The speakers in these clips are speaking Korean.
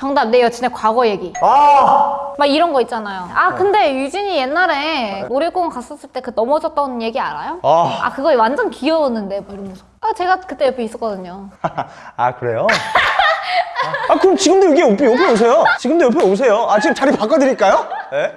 정답 내 여친의 과거 얘기 아! 막 이런 거 있잖아요 아 근데 유진이 옛날에 놀이공원 갔었을 때 그 넘어졌던 얘기 알아요? 아, 아 그거 완전 귀여웠는데 막 이러면서 아 제가 그때 옆에 있었거든요 아 그래요? 아, 아, 그럼 지금도 여기 옆에, 옆에 오세요. 지금도 옆에 오세요. 아 지금 자리 바꿔드릴까요? 네?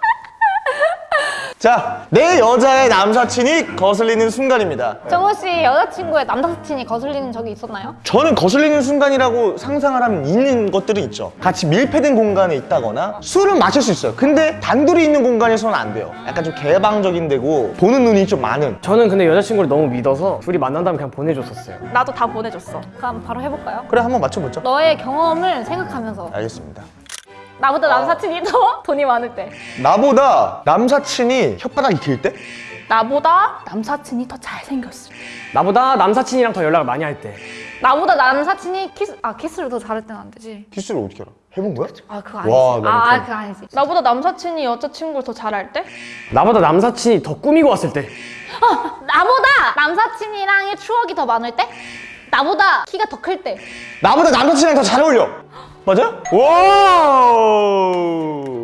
자, 내 여자의 남사친이 거슬리는 순간입니다. 정우 씨 여자친구의 남사친이 거슬리는 적이 있었나요? 저는 거슬리는 순간이라고 상상을 하면 있는 것들은 있죠. 같이 밀폐된 공간에 있다거나 술은 마실 수 있어요. 근데 단둘이 있는 공간에서는 안 돼요. 약간 좀 개방적인 데고 보는 눈이 좀 많은. 저는 근데 여자친구를 너무 믿어서 둘이 만난다면 그냥 보내줬었어요 나도 다 보내줬어. 그럼 바로 해볼까요? 그래 한번 맞춰보죠. 너의 경험을 생각하면서 알겠습니다. 나보다 남사친이 더 돈이 많을 때 나보다 남사친이 혓바닥이 길 때? 나보다 남사친이 더 잘생겼을 때. 나보다 남사친이랑 더 연락을 많이 할 때 나보다 남사친이 키스 아 키스를 더 잘할 때는 안 되지 키스를 어떻게 알아? 해본 거야? 아 그거 와, 아니지 나는 아, 아 좀- 그거 아니지 나보다 남사친이 여자친구를 더 잘할 때? 나보다 남사친이 더 꾸미고 왔을 때 나보다 남사친이랑의 추억이 더 많을 때 나보다 키가 더 클 때 나보다 남사친이랑 더 잘 어울려. 맞아요? 와.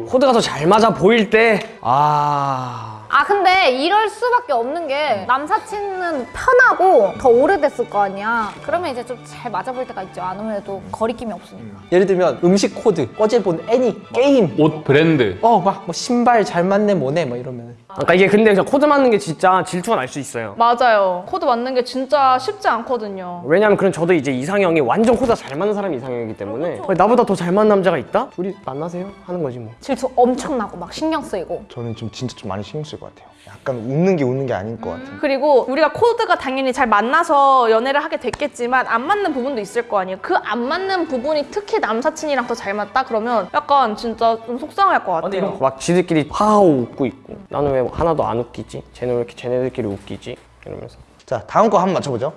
코드가 더 잘 맞아 보일 때 아. 아 근데 이럴 수밖에 없는 게 남사친은 편하고 더 오래됐을 거 아니야. 그러면 이제 좀 잘 맞아 보일 때가 있죠. 아무래도 거리낌이 없으니까. 예를 들면 음식 코드 어제 본 애니 게임 옷 브랜드. 어 막 뭐 신발 잘 맞네 뭐네 뭐 이러면 그러니까 이게 근데 그냥 코드 맞는 게 진짜 질투가 날 수 있어요 맞아요. 코드 맞는 게 진짜 쉽지 않거든요. 왜냐면 그런 저도 이제 이상형이 완전 코드가 잘 맞는 사람이 이상형이기 때문에 나보다 더 잘 맞는 남자가 있다? 둘이 만나세요? 하는 거지 뭐 질투 엄청나고 막 신경 쓰이고 저는 좀 진짜 좀 많이 신경 쓸 것 같아요. 약간 웃는 게 웃는 게 아닌 것 같아요. 그리고 우리가 코드가 당연히 잘 만나서 연애를 하게 됐겠지만 안 맞는 부분도 있을 거 아니에요. 그 안 맞는 부분이 특히 남사친이랑 더 잘 맞다 그러면 약간 진짜 좀 속상할 것 같아요. 막 지들끼리 하하호 웃고 있고 나는 왜 하나도 안 웃기지? 쟤는 왜 이렇게 쟤네들끼리 웃기지? 이러면서 자, 다음 거 한번 맞춰보죠.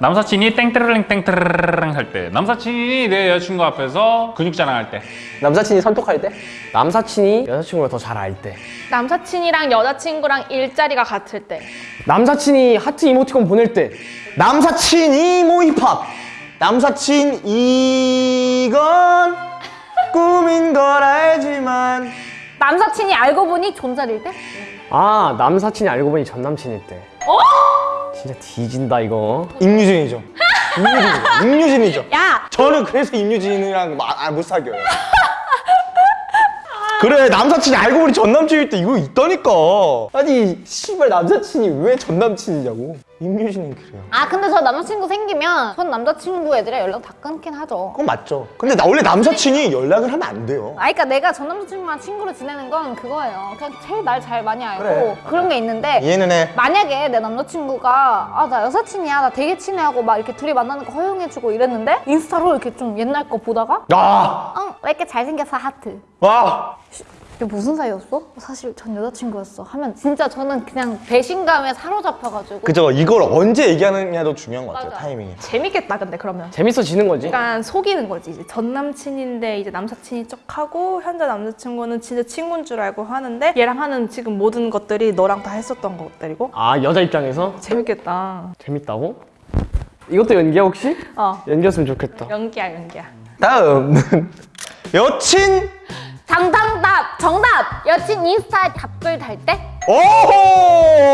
남사친이 땡뜨르릉 땡뜨르릉 할 때 남사친이 내 여자친구 앞에서 근육 자랑할 때 남사친이 선톡할 때 남사친이 여자친구를 더 잘 알 때 남사친이랑 여자친구랑 일자리가 같을 때 남사친이 하트 이모티콘 보낼 때 남사친 이모 힙합. 남사친 이건 꿈인 걸 알지만 남사친이 알고 보니 존잘일 때? 아 남사친이 알고 보니 전남친일 때 진짜 뒤진다 이거 임유진이죠. 임유진이죠. 임유진이죠. 야! 저는 그래서 임유진이랑 마- 아, 못 사귀어요. 그래 남사친이 알고 보니 전남친일 때 이거 있다니까. 아니 씨발 남사친이 왜 전남친이냐고 임유진은 그래요. 아 근데 저 남자친구 생기면 전 남자친구 애들이랑 연락 다 끊긴 하죠 그건 맞죠. 근데 나 원래 남사친이 연락을 하면 안 돼요. 아 그러니까 내가 전 남자친구랑 친구로 지내는 건 그거예요 그냥 제일 날 잘 많이 알고 그래. 그런 게 있는데 이해는 해. 만약에 내 남자친구가 아 나 여사친이야 나 되게 친해 하고 막 이렇게 둘이 만나는 거 허용해주고 이랬는데 인스타로 이렇게 좀 옛날 거 보다가 아, 응 왜 이렇게 잘생겨서 하트 와. 이게 무슨 사이였어? 사실 전 여자친구였어 하면 진짜 저는 그냥 배신감에 사로잡혀가지고 그죠. 이걸 언제 얘기하느냐도 중요한 것 같아요. 맞아. 타이밍이. 재밌겠다 근데 그러면 재밌어지는 거지 약간 속이는 거지 이제 전 남친인데 이제 남사친이 척하고 현재 남자친구는 진짜 친구인 줄 알고 하는데 얘랑 하는 지금 모든 것들이 너랑 다 했었던 것들이고 아 여자 입장에서 재밌겠다 재밌다고? 이것도 연기야 혹시? 어 연기였으면 좋겠다 연기야 연기야 다음 여친 정답 정답! 여친 인스타에 답글 달 때?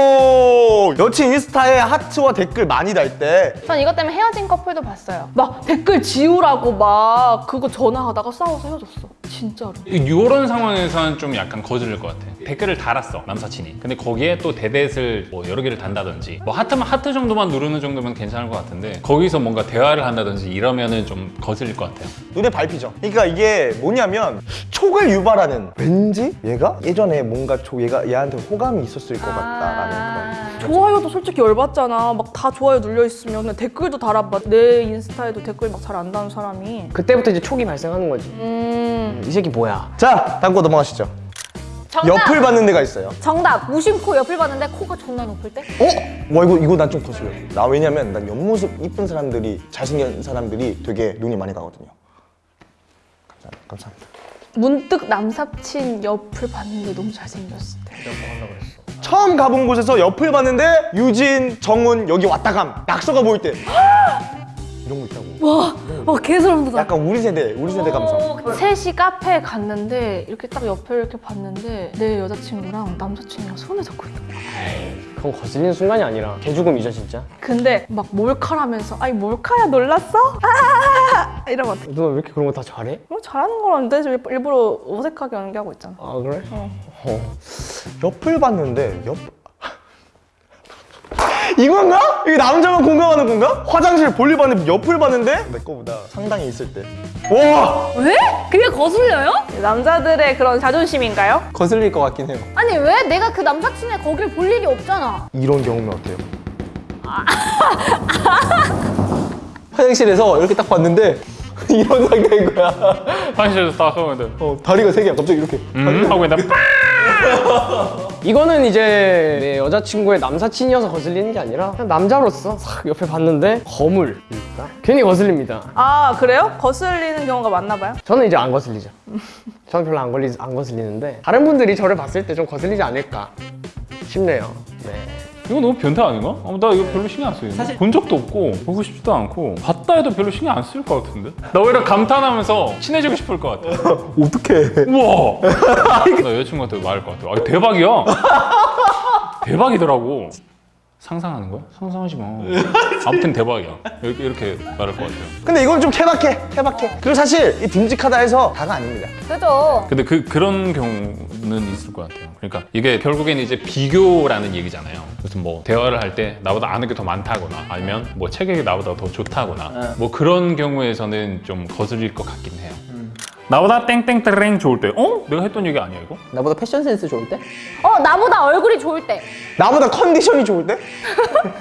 오호! 여친 인스타에 하트와 댓글 많이 달 때? 전 이것 때문에 헤어진 커플도 봤어요. 막 댓글 지우라고 막 그거 전화하다가 싸워서 헤어졌어 진짜로. 이런 상황에서는 좀 약간 거슬릴 것 같아. 댓글을 달았어 남사친이. 근데 거기에 또 대댓을 뭐 여러 개를 단다든지. 뭐 하트만 하트 정도만 누르는 정도면 괜찮을 것 같은데 거기서 뭔가 대화를 한다든지 이러면은 좀 거슬릴 것 같아요. 눈에 밟히죠. 그러니까 이게 뭐냐면 촉을 유발하는 왠지 얘가 예전에 뭔가 저 얘가 얘한테 호감이 있었을 것 같다라는 그런 좋아요도 솔직히 열받잖아. 막 다 좋아요 눌려있으면 댓글도 달아봐. 내 인스타에도 댓글 막 잘 안 다는 사람이. 그때부터 이제 촉이 발생하는 거지. 음이 새끼 뭐야 자 다음 거 넘어가시죠. 정답 옆을 받는 데가 있어요. 정답 무심코 옆을 봤는데 코가 존나 높을 때? 어? 와 이거 이거 난 좀 거슬려. 나 왜냐면 난 옆모습 이쁜 사람들이 잘생긴 사람들이 되게 눈이 많이 가거든요. 감사합니다. 감사합니다. 문득 남사친 옆을 봤는데 너무 잘생겼을 때 처음 가본 곳에서 옆을 봤는데 유진, 정훈 여기 왔다 감 낙서가 보일 때 이런 거 있다고. 와, 어 개소름 돋아. 약간 우리 세대 우리 세대 감성 셋이 카페에 갔는데 이렇게 딱 옆에 이렇게 봤는데 내 여자친구랑 남자친구랑 손을 잡고 있는 거야. 그건 거슬리는 순간이 아니라 개죽음이죠 진짜. 근데 막 몰카라면서 아니 몰카야 놀랐어? 아 이러면 어떡해. 누나 왜 이렇게 그런 거 다 잘해? 뭐 잘하는 거라는데 저 일부러 어색하게 연기하고 있잖아. 아 그래? 옆을 봤는데 옆 이건가? 이게 남자만 공감하는 건가? 화장실 볼일 봤는데 옆을 봤는데 내 거보다 상당히 있을 때 와! 왜? 그게 거슬려요? 남자들의 그런 자존심인가요? 거슬릴 것 같긴 해요. 아니 왜 내가 그 남사친의 거길 볼 일이 없잖아. 이런 경우면 어때요? 화장실에서 이렇게 딱 봤는데 이런 상태인 거야. 화장실에서 딱 하면 어, 다리가 세 개야. 갑자기 이렇게. 음 하고 있는데 빡! 이거는 이제 내 여자친구의 남사친이어서 거슬리는 게 아니라 그냥 남자로서 싹 옆에 봤는데 거물이니까 괜히 거슬립니다. 아 그래요? 거슬리는 경우가 많나 봐요? 저는 이제 안 거슬리죠. 저는 별로 안, 걸리, 안 거슬리는데 다른 분들이 저를 봤을 때 좀 거슬리지 않을까 싶네요. 네. 이거 너무 변태 아닌가? 어, 나 이거 별로 신경 안 쓰이는데. 사실 본 적도 없고 보고 싶지도 않고 봤다 해도 별로 신경 안 쓸 것 같은데? 나 오히려 감탄하면서 친해지고 싶을 것 같아. 어떡해. 우와! 나 여자친구한테 말할 것 같아. 아 대박이야! 대박이더라고. 상상하는 거야? 상상하지 마. 아무튼 대박이야. 이렇게, 이렇게 말할 것 같아요. 근데 이건 좀 케바케 케바케. 그리고 사실 이 듬직하다 해서 다가 아닙니다. 그죠? 근데 그, 그런 경우는 있을 것 같아요. 그러니까 이게 결국엔 이제 비교라는 얘기잖아요. 무슨 뭐 대화를 할 때 나보다 아는 게 더 많다거나 아니면 뭐 체격이 나보다 더 좋다거나 뭐 그런 경우에서는 좀 거슬릴 것 같긴 해요. 나보다 땡땡땡 좋을 때 어? 내가 했던 얘기 아니야 이거? 나보다 패션 센스 좋을 때? 어 나보다 얼굴이 좋을 때. 나보다 컨디션이 좋을 때?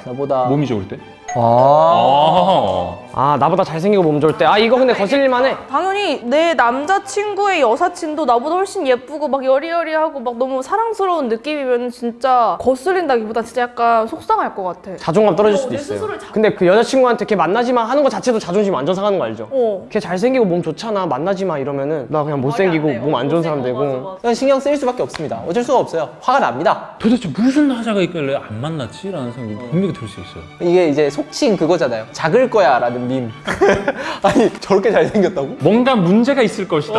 나보다 몸이 좋을 때? 아 아아 나보다 잘생기고 몸 좋을 때 아 이거 근데 거슬릴만 해. 당연히 내 남자친구의 여사친도 나보다 훨씬 예쁘고 막 여리여리하고 막 너무 사랑스러운 느낌이면 진짜 거슬린다기보다 진짜 약간 속상할 것 같아. 자존감 떨어질 수도 있어요. 근데 그 여자친구한테 걔 만나지 마 하는 거 자체도 자존심 완전 상하는 거 알죠? 어. 걔 잘생기고 몸 좋잖아 만나지 마 이러면은 나 그냥 못생기고 몸 안 좋은 사람 되고 그냥 신경 쓰일 수밖에 없습니다. 어쩔 수가 없어요. 화가 납니다. 도대체 무슨 하자가 있길래 안 만났지? 라는 생각이 분명히 들 수 있어요. 이게 이제 속칭 그거잖아요. 작을 거야 라는 밈. 아니 저렇게 잘생겼다고? 뭔가 문제가 있을 것이다.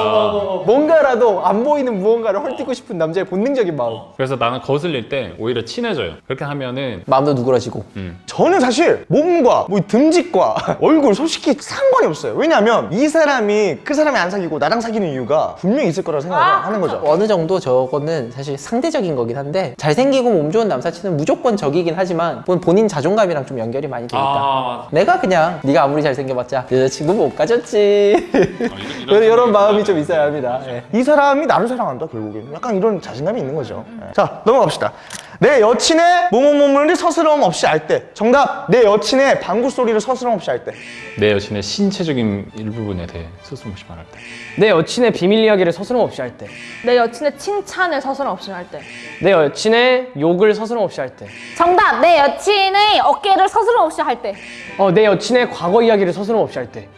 뭔가라도 안 보이는 무언가를 헐뜯고 싶은 남자의 본능적인 마음. 그래서 나는 거슬릴 때 오히려 친해져요. 그렇게 하면은 마음도 누그러지고. 저는 사실 몸과 뭐 듬직과 얼굴 솔직히 상관이 없어요 왜냐면 이 사람이 그 사람이 안 사귀고 나랑 사귀는 이유가 분명히 있을 거라고 생각을 하는 거죠 어느 정도 저거는 사실 상대적인 거긴 한데 잘생기고 몸 좋은 남사친은 무조건 적이긴 하지만 본- 본인 자존감이랑 좀 연결이 많이 되니까 아 내가 그냥 네가 아무리 잘생겨봤자 여자친구 못 가졌지. 이런- 이런, 이런 마음이 좀 있어야 합니다. 예. 이 사람이 나를 사랑한다 결국엔. 약간 이런 자신감이 있는 거죠. 예. 자 넘어갑시다 내 여친의 모모모모를 서스럼 없이 알 때 정답 내 여친의 방구 소리를 서스럼 없이 알 때 내 여친의 신체적인 일부분에 대해 스스럼 없이 말할 때. 내 여친의 비밀 이야기를 서스럼 없이 할 때, 내 여친의 칭찬을 서스럼 없이 할 때. 내 여친의 욕을 서스럼 없이 할 때, 정답 내 여친의 어깨를 서스럼 없이 할 때. 어, 내 여친의 과거 이야기를 서스럼 없이 할 때.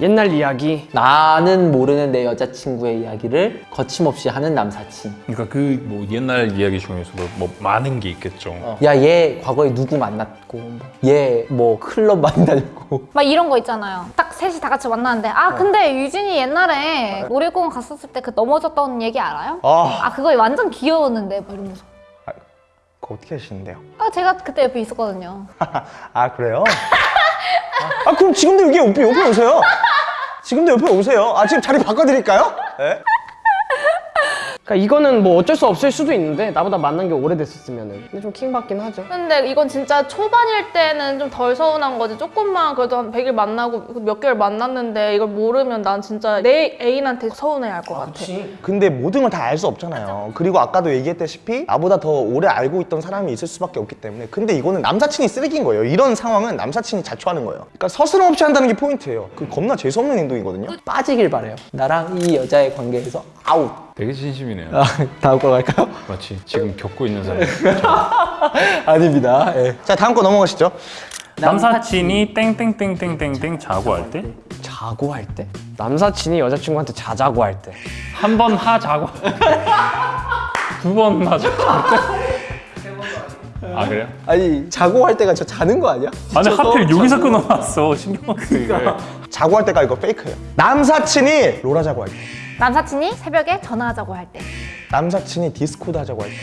옛날 이야기. 나는 모르는 내 여자친구의 이야기를 거침없이 하는 남사친 그러니까 그 뭐 옛날 이야기 중에서도 뭐 많은 게 있겠죠. 야얘 과거에 누구 만났고 얘 뭐 클럽 많이 다녔고 막 이런 거 있잖아요. 딱 셋이 다 같이 만나는데 아 근데 유진이 옛날에 놀이공원 갔었을 때 그 넘어졌던 얘기 알아요? 아아 그거 완전 귀여웠는데 막 이러면서. 그거 어떻게 하시는데요? 아 제가 그때 옆에 있었거든요. 아 그래요? 아, 아, 그럼 지금도 여기 옆에, 옆에 오세요 지금도 옆에 오세요 아 지금 자리 바꿔드릴까요? 네? 그러니까 이거는 뭐 어쩔 수 없을 수도 있는데 나보다 만난 게 오래됐었으면은 근데 좀 킹받긴 하죠. 근데 이건 진짜 초반일 때는 좀 덜 서운한 거지. 조금만 그래도 한 100일 만나고 몇 개월 만났는데 이걸 모르면 난 진짜 내 애인한테 서운해 할것 같아. 근데 모든 걸 다 알 수 없잖아요. 그리고 아까도 얘기했다시피 나보다 더 오래 알고 있던 사람이 있을 수밖에 없기 때문에 근데 이거는 남사친이 쓰레기인 거예요. 이런 상황은 남사친이 자초하는 거예요. 그러니까 서스럼 없이 한다는 게 포인트예요. 그 겁나 재수없는 행동이거든요. 빠지길 바래요 나랑 이 여자의 관계에서 아웃 되게 진심이네요. 아, 다음 거 갈까요? 마치 지금 겪고 있는 사람. 아닙니다 예. 자 다음 거 넘어가시죠. 남사친이 땡땡땡땡땡땡 자고 할 때? 자고 할 때? 남사친이 여자친구한테 자자고 할 때. 한 번 하 자고 두 번 하자고 할 때? 아 그래요? 아니 자고 할 때가 저 자는 거 아니야? 아니 하필 여기서 자고. 끊어놨어 신경 쓰이게 자고 할 때가 이거 fake예요. 남사친이 롤 하자고 할 때. 남사친이 새벽에 전화하자고 할 때. 남사친이 디스코드 하자고 할 때.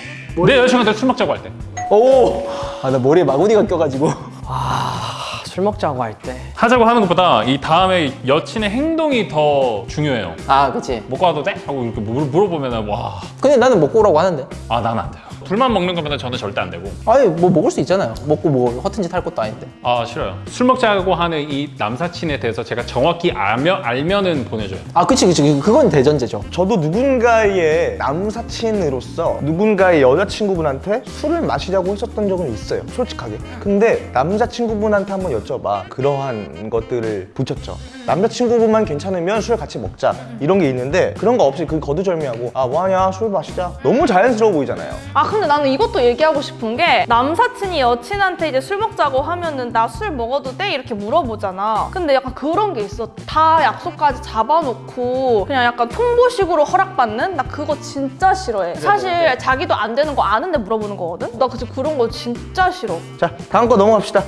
내 여자친구한테 술 먹자고 할 때 오! 아 나 머리에 마구니가 껴가지고 아, 술 먹자고 할 때. 하자고 하는 것보다 이 다음에 여친의 행동이 더 중요해요 아 그치 못 가도 돼? 하고 이렇게 물- 물어보면은 와아 근데 나는 먹고 오라고 하는데 나는 안 돼요 둘만 먹는 거면 저는 절대 안 되고 아니 뭐 먹을 수 있잖아요 먹고 뭐 허튼 짓 할 것도 아닌데 아 싫어요 술 먹자고 하는 이 남사친에 대해서 제가 정확히 알면, 알면은 보내줘요 아 그치 그치 그건 대전제죠 저도 누군가의 남사친으로서 누군가의 여자친구분한테 술을 마시자고 했었던 적은 있어요. 솔직하게. 근데 남자친구분한테 한번 여쭤봐. 그러한 것들을 붙였죠. 남자친구분만 괜찮으면 술 같이 먹자. 이런 게 있는데 그런 거 없이 그 거두절미하고 아 뭐하냐 술 마시자. 너무 자연스러워 보이잖아요. 아 근데 나는 이것도 얘기하고 싶은 게 남사친이 여친한테 이제 술 먹자고 하면은 나 술 먹어도 돼? 이렇게 물어보잖아 근데 약간 그런 게 있어 다 약속까지 잡아놓고 그냥 약간 통보식으로 허락받는? 나 그거 진짜 싫어해 사실 자기도 안 되는 거 아는데 물어보는 거거든? 나 그치 그런 거 진짜 싫어 자 다음 거 넘어갑시다.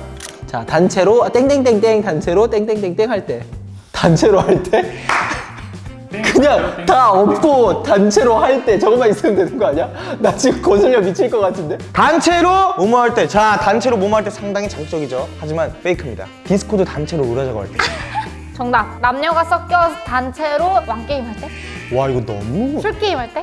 자 단체로 아, 땡땡땡땡 단체로 땡땡땡땡 할 때 단체로 할 때 그냥 다 없고 단체로 할 때 저것만 있으면 되는 거 아니야? 나 지금 거슬려 미칠 것 같은데 단체로 뭐뭐 할 때. 자 단체로 뭐뭐 할때 상당히 자극적이죠. 하지만 fake입니다. 디스코드 단체로 롤하자고 할 때. 정답. 남녀가 섞여 단체로 왕게임 할 때? 와 이거 너무 술게임 할 때?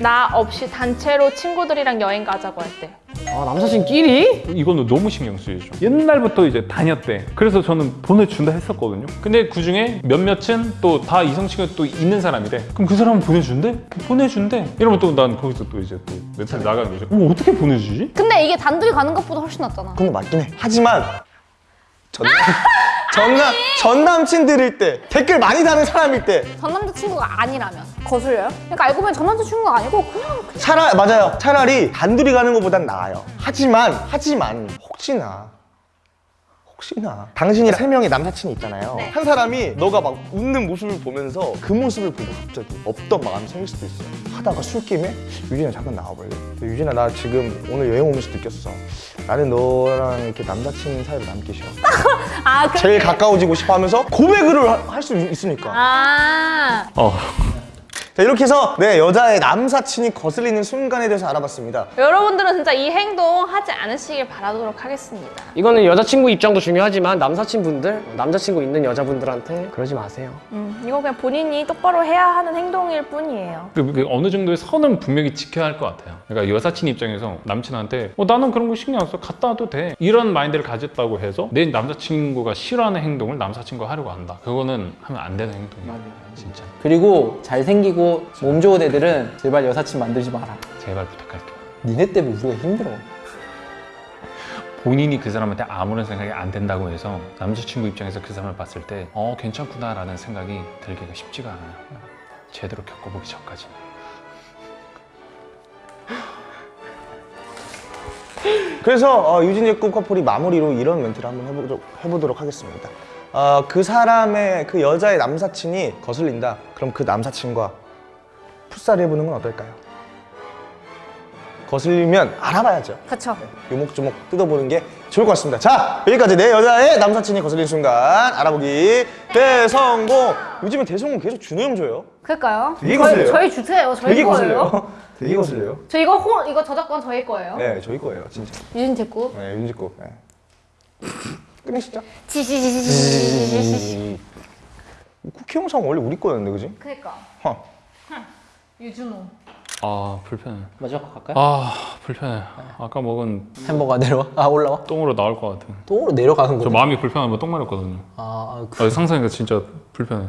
나 없이 단체로 친구들이랑 여행 가자고 할 때 아, 남사친끼리? 이거는 너무 신경 쓰이죠 옛날부터 이제 다녔대 그래서 저는 보내준다 했었거든요 근데 그중에 몇몇은 또 다 이성 친구 또 있는 사람이래 그럼 그 사람은 보내준대? 보내준대 이러면 또 난 거기서 또 이제 또 멘탈 나가는 거죠 어, 어떻게 보내주지? 근데 이게 단둘이 가는 것보다 훨씬 낫잖아. 그건 맞긴 해. 하지만 전남 전남 전남친 들일 때 댓글 많이 다는 사람일 때 전 남자친구가 아니라면 거슬려요? 그러니까 알고 보면 전 남자친구가 아니고 그냥 차라 맞아요. 차라리 단둘이 가는 것보단 나아요. 하지만 하지만 혹시나 혹시나 당신이 세 명의 남사친이 있잖아요. 한 사람이 너가 막 웃는 모습을 보면서 그 모습을 보고 갑자기 없던 마음이 생길 수도 있어요. 하다가 술김에 유진아 잠깐 나와볼래? 유진아 나 지금 오늘 여행 오면서 느꼈어. 나는 너랑 이렇게 남사친 사이로 남기 싫어. 아 그. 제일 가까워지고 싶어 하면서 고백을 할 수 있으니까. 아 어 자 이렇게 해서 네 여자의 남사친이 거슬리는 순간에 대해서 알아봤습니다. 여러분들은 진짜 이 행동 하지 않으시길 바라도록 하겠습니다 이거는 여자친구 입장도 중요하지만 남사친분들, 남자친구 있는 여자분들한테 그러지 마세요. 음, 이거 그냥 본인이 똑바로 해야 하는 행동일 뿐이에요 그, 그 어느 정도의 선은 분명히 지켜야 할 것 같아요. 그러니까 여사친 입장에서 남친한테 어, 나는 그런 거 신경 안 써. 갔다 와도 돼. 이런 마인드를 가졌다고 해서 내 남자친구가 싫어하는 행동을 남사친과 하려고 한다. 그거는 하면 안 되는 행동이에요. 진짜. 그리고 잘생기고 몸 좋은 애들은 제발 여사친 만들지 마라 제발 부탁할게요. 니네 때문에 우리가 힘들어 본인이 그 사람한테 아무런 생각이 안 된다고 해서 남자친구 입장에서 그 사람을 봤을 때 어, 괜찮구나 라는 생각이 들기가 쉽지가 않아요. 제대로 겪어보기 전까지. 그래서 어, 유진의 꿈 커플이 마무리로 이런 멘트를 한번 해보도록, 해보도록 하겠습니다. 어, 그 사람의 그 여자의 남사친이 거슬린다. 그럼 그 남사친과 풋살 해보는 건 어떨까요? 거슬리면 알아봐야죠. 그쵸. 요목조목 뜯어보는 게 좋을 것 같습니다. 자 여기까지 내 여자의 남사친이 거슬린 순간 알아보기 대성공. 요즘에 대성공 계속 준호 형 줘요. 그럴까요? 되게 저희, 거슬려요. 저희 주세요. 저희 되게. 거슬려요. 되게 거슬려요. 저 이거 호, 이거 저작권 저희 거예요. 네 저희 거예요 진짜. 유진 제꾸. 네 윤지 거. 네. 지지지지지지지지. 쿠키 영상 원래 우리 거였는데 그지? 그니까. 허. 유준호. 아 불편해. 마지막 거 갈까요? 아 불편해. 아까 먹은 햄버거 내려와? 아 올라와? 똥으로 나올 것 같은. 똥으로 내려가는 저 거죠 마음이 불편하면 똥 마렸거든요. 아, 아, 그... 아, 상상이가 진짜 불편해.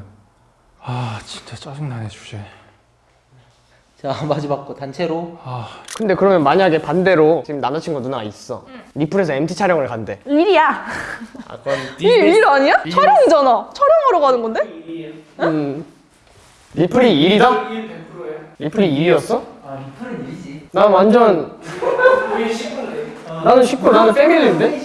아 진짜 짜증나네 주제. 자 마지막 거 단체로 아 근데 그러면 만약에 반대로 지금 남자친구 누나가 있어. 리플에서 MT 촬영을 간대. 일이야 아, 그럼 일, 일 아니야? 촬영이잖아 촬영하러 가는 건데? 음, 리플이 일이다? 리플이 일이었어? 아 리플은 일이지. 난 완전 식구인데. 나는 식구, 나는 family인데?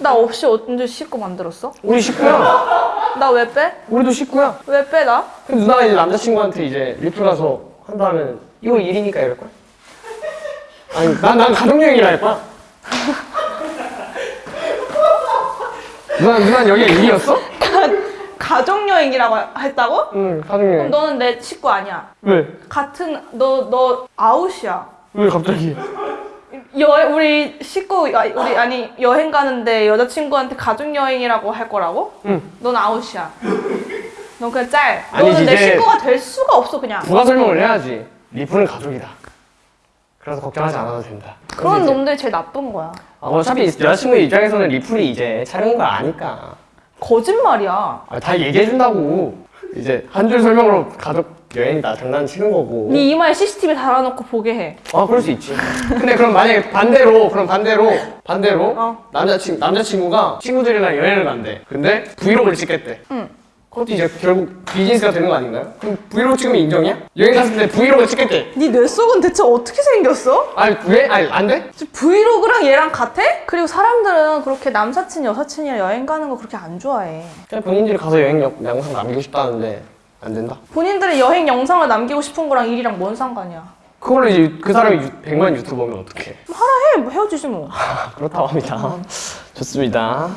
나 없이 언제 식구 만들었어? 우리 식구야. 나 왜 빼? 우리도 식구야. 왜 빼, 나? 근데 누나가 이제 남자친구한테 이제 리플 가서 한다면 이거 일이니까 이럴 거야? 아니 난, 난 가족여행이라 할 거야 누나, 누나 여기가 일이었어? 가족여행이라고 했다고? 응 가족여행 그럼 너는 내 식구 아니야 왜? 같은 너 너 아웃이야 왜 갑자기? 여 우리 식구 아, 우리 아니 여행 가는데 여자친구한테 가족 여행이라고 할 거라고? 응. 넌 아웃이야. 넌 그냥 짤. 너는 내 이제- 식구가 될 수가 없어 그냥. 부가 설명을 해야지. 리플은 가족이다. 그래서 걱정하지 않아도 된다. 그런 그래서 이제- 놈들이 제일 나쁜 거야. 아, 어차피 여자친구 입장에서는 리플이 이제 촬영인 걸 아니까. 거짓말이야. 아, 다 얘기해준다고. 이제 한 줄 설명으로 가족 여행이다 장난치는 거고. 네 이마에 CCTV 달아놓고 보게 해. 아 그럴 수 있지. 근데 그럼 만약에 반대로 그럼 반대로 반대로 어. 남자친 남자친구가 친구들이랑 여행을 간대. 근데 브이로그를 찍겠대. 응. 그것도 이제 결국 비즈니스가 되는 거 아닌가요? 그럼 브이로그 찍으면 인정이야? 여행 갔을 때 브이로그 찍겠대. 네 뇌속은 대체 어떻게 생겼어? 아니 왜? 아니 안 돼? 브이로그랑 얘랑 같아? 그리고 사람들은 그렇게 남사친 여사친이랑 여행 가는 거 그렇게 안 좋아해. 그냥 본인들이 가서 여행 영- 영상 남기고 싶다는데 안 된다. 본인들의 여행 영상을 남기고 싶은 거랑 일이랑 뭔 상관이야? 그걸로 이제 그 사람이 유, 100만 유튜버면 어떡해? 하라 해, 뭐 헤어지지 뭐. 그렇다고 합니다. 좋습니다.